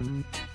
Mm-hmm.